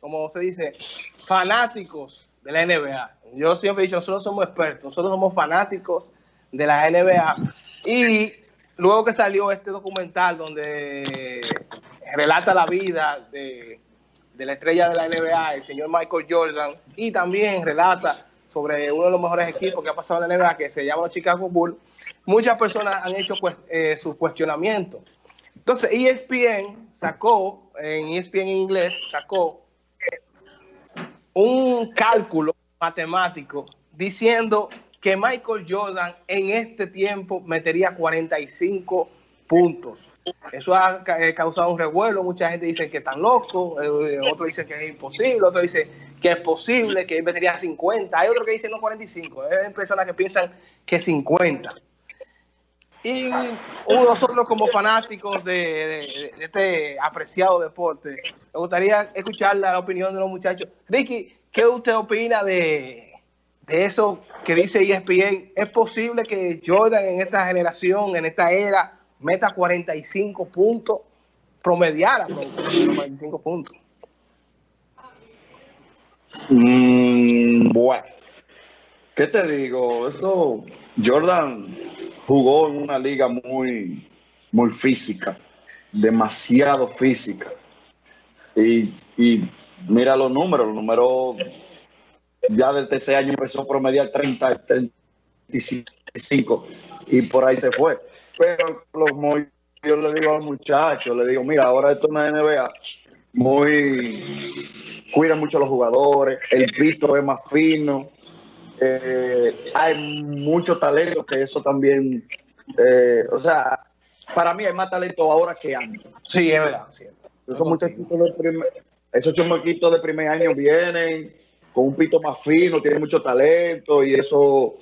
como se dice, fanáticos de la NBA. Yo siempre he dicho, nosotros somos expertos, nosotros somos fanáticos de la NBA. Y luego que salió este documental donde relata la vida de, la estrella de la NBA, el señor Michael Jordan, y también relata sobre uno de los mejores equipos que ha pasado en la NBA, que se llama Chicago Bulls, muchas personas han hecho pues, eh, sus cuestionamientos. Entonces, ESPN sacó, en ESPN en inglés, sacó un cálculo matemático diciendo que Michael Jordan en este tiempo metería 45 puntos. Eso ha eh, causado un revuelo, mucha gente dice que están locos, eh, otros dicen que es imposible, otros dicen que es posible, que él metería 50, hay otros que dicen no 45, hay personas que piensan que 50. Y nosotros como fanáticos de, este apreciado deporte, me gustaría escuchar la opinión de los muchachos. Ricky, ¿qué usted opina de, de eso que dice ESPN? ¿Es posible que Jordan en esta generación, en esta era, meta 45 puntos, promediara 45 puntos? Mm, bueno, ¿qué te digo? Eso, Jordan jugó en una liga muy, muy física, demasiado física. Y, mira los números, los números ya del tercer año empezó a promediar 30, 35 y por ahí se fue. Pero los, yo le digo al muchacho, le digo, mira, ahora esto es una NBA muy, cuida mucho a los jugadores, el pito es más fino, eh, hay mucho talento que eso también, eh, o sea, para mí hay más talento ahora que antes. Sí, es verdad. Esos muchachitos de primer, esos de primer año vienen con un pito más fino, tienen mucho talento y eso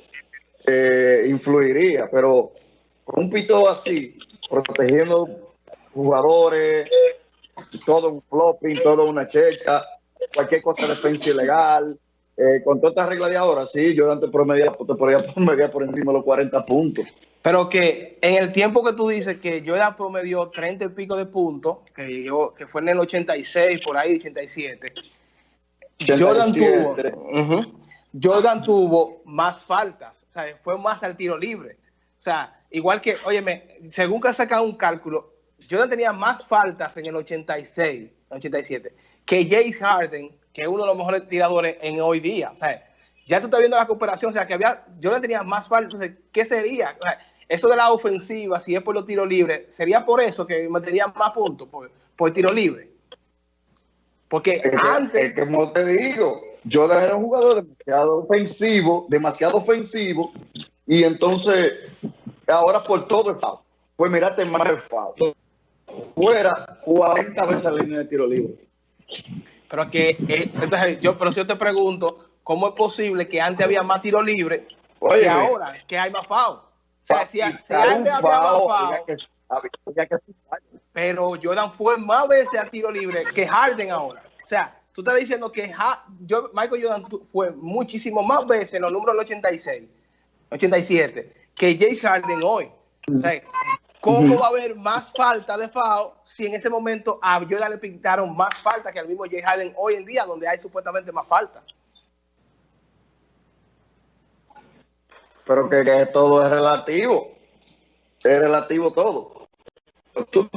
eh, influiría, pero con un pito así, protegiendo jugadores, todo un flopping, todo una checha, cualquier cosa de defensa ilegal, eh, con todas estas reglas de ahora, sí, yo antes promedia, te promedia por encima de los 40 puntos. Pero que en el tiempo que tú dices que yo ya promedió 30 y pico de puntos, que, yo, que fue en el 86, por ahí, 87, Jordan, tuvo, Jordan tuvo más faltas, o sea, fue más al tiro libre. O sea, igual que, óyeme, según que ha sacado un cálculo, Jordan tenía más faltas en el 86, 87, que Jace Harden que es uno de los mejores tiradores en hoy día. O sea, ya tú estás viendo la cooperación, o sea, que había, yo le tenía más falta, ¿qué sería? eso de la ofensiva, si es por los tiros libres, ¿sería por eso que metería más puntos, por, por tiro libre? Porque antes... como te digo, yo era un jugador demasiado ofensivo, demasiado ofensivo, y entonces ahora por todo el foul. Pues mirate más el foul. Fuera 40 veces la línea de tiro libre. Pero que, eh, entonces yo, pero si yo te pregunto, ¿cómo es posible que antes había más tiro libre y ahora que hay más FAO? O sea, si, antes había más FAO, pero Jordan fue más veces a tiro libre que Harden ahora. O sea, tú estás diciendo que yo, Michael Jordan fue muchísimo más veces en los números del 86, 87, que James Harden hoy. O sea, ¿Cómo va a haber más falta de FAO si en ese momento a Jordan le pintaron más falta que al mismo Jay Harden hoy en día, donde hay supuestamente más falta? Pero que, todo es relativo. Es relativo todo.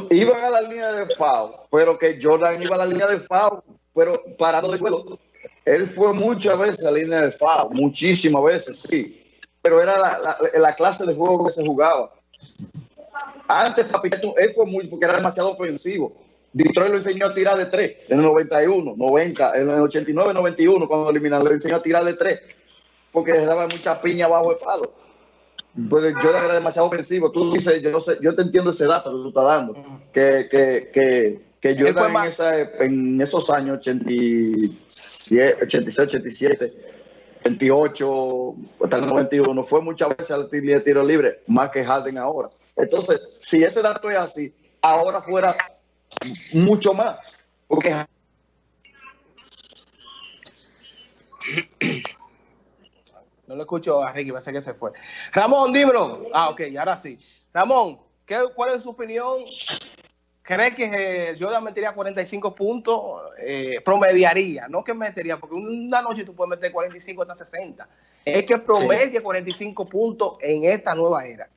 iban a la línea de FAO, pero que Jordan iba a la línea de FAO, pero parado de suelo. Él fue muchas veces a la línea de FAO, muchísimas veces, sí. Pero era la clase de juego que se jugaba. Antes, él fue muy, porque era demasiado ofensivo. Detroit lo enseñó a tirar de tres en el 91, 90, en el 89, 91, cuando eliminaron, le enseñó a tirar de tres, porque le daba mucha piña bajo el palo. Pues yo era demasiado ofensivo. Tú dices, yo, sé, yo te entiendo ese dato que tú estás dando, que, que, que, que yo en, esa, en esos años, 87, 86, 87, 28, hasta el 91, fue muchas veces al tiro libre, más que Harden ahora. Entonces, si ese dato es así, ahora fuera mucho más. Porque no lo escucho a Ricky, parece que se fue. Ramón, dímelo. Ah, ok, ahora sí. Ramón, ¿qué, ¿cuál es su opinión ¿cree que eh, Jordan metería 45 puntos? Eh, promediaría, no que metería, porque una noche tú puedes meter 45 hasta 60. Es que promedia 45 puntos en esta nueva era.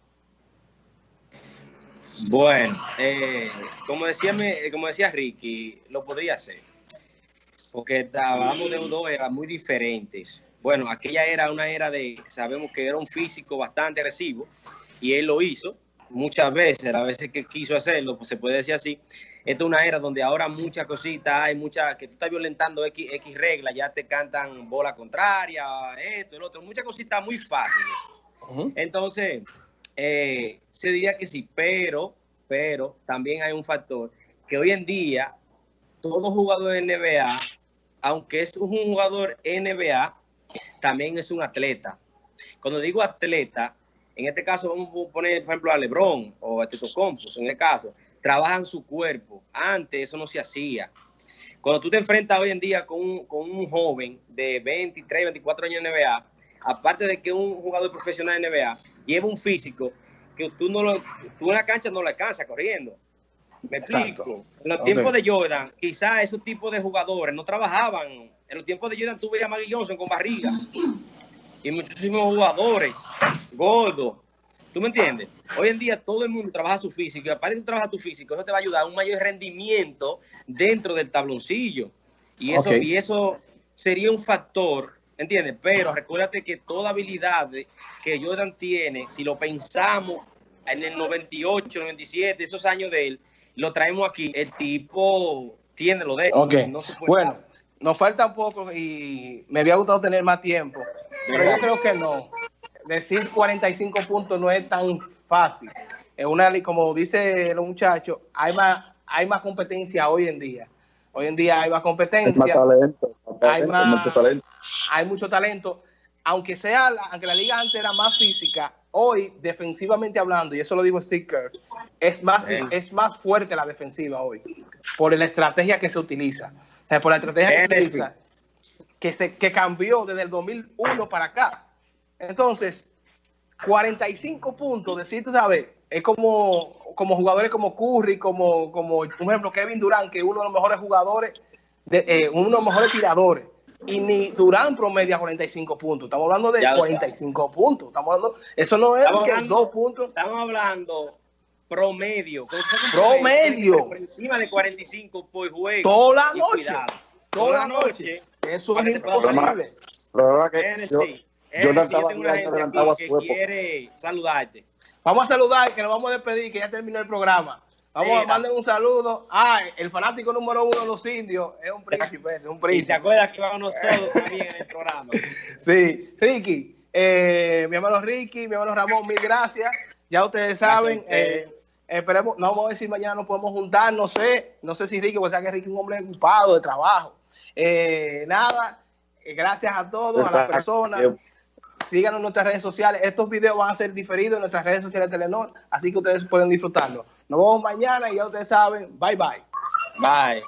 Bueno, eh, como, decía, como decía Ricky, lo podría hacer. Porque hablamos de dos eras muy diferentes. Bueno, aquella era una era de, sabemos que era un físico bastante agresivo y él lo hizo muchas veces, las veces que quiso hacerlo, pues se puede decir así. Esta es una era donde ahora muchas cositas, hay muchas, que tú estás violentando X, X reglas, ya te cantan bola contraria, esto, el otro, muchas cositas muy fáciles. Entonces, eh, se diría que sí, pero, pero también hay un factor que hoy en día todo jugador de NBA, aunque es un jugador NBA, también es un atleta. Cuando digo atleta, en este caso vamos a poner, por ejemplo, a Lebron o a Tito Compos, en el caso, trabajan su cuerpo. Antes eso no se hacía. Cuando tú te enfrentas hoy en día con un, con un joven de 23, 24 años en NBA, aparte de que un jugador profesional de NBA lleva un físico que tú no lo, tú en la cancha no lo alcanzas corriendo. Me explico. En los tiempos de Jordan, quizás esos tipos de jugadores no trabajaban. En los tiempos de Jordan tuve a Maggie Johnson con barriga y muchísimos jugadores gordos. ¿Tú me entiendes? Hoy en día todo el mundo trabaja su físico y aparte de trabajar tu físico, eso te va a ayudar a un mayor rendimiento dentro del tabloncillo. Y eso, y eso sería un factor ¿entiendes? Pero recuérdate que toda habilidad que Jordan tiene, si lo pensamos en el 98, 97, esos años de él, lo traemos aquí, el tipo tiene lo de él. No se puede bueno, nos falta un poco y me había gustado tener más tiempo, pero yo creo que no. Decir 45 puntos no es tan fácil. Es una, como dice el muchacho, hay más, hay más competencia hoy en día. Hoy en día hay más competencia. Hay, mucho talento. hay mucho talento. Aunque sea, aunque la liga antes era más física, hoy, defensivamente hablando, y eso lo digo Sticker, es más, es más fuerte la defensiva hoy, por la estrategia que se utiliza. O sea, por la estrategia que se utiliza, que, se, que cambió desde el 2001 para acá. Entonces, 45 puntos, decir, tú sabes, es como, como jugadores como Curry, como, como, por ejemplo, Kevin Durant, que es uno de los mejores jugadores, de, eh, uno de los mejores tiradores. Y ni Durant promedia 45 puntos. Estamos hablando de 45 puntos. Estamos hablando, eso no es que dos puntos. Estamos hablando promedio. Promedio. Por encima de 45 por juego. Toda la noche. Toda, la noche. Eso es imposible. Pero que yo, yo, yo tengo una gente aquí que quiere saludarte. Vamos a saludar, que nos vamos a despedir, que ya terminó el programa. Vamos a mandarle un saludo. Ah, el fanático número uno de los indios es un príncipe, es un príncipe. ¿Y se acuerda que vamos nosotros también en el programa? Sí, Ricky, eh, mi hermano Ricky, mi hermano Ramón, mil gracias. Ya ustedes saben, eh, esperemos, no vamos a ver si mañana nos podemos juntar, no sé, no sé si Ricky, porque sea que Ricky es un hombre ocupado de trabajo. Eh, nada, gracias a todos, a las personas síganos en nuestras redes sociales. Estos videos van a ser diferidos en nuestras redes sociales de Telenor, así que ustedes pueden disfrutarlo. Nos vemos mañana y ya ustedes saben. Bye, bye. Bye.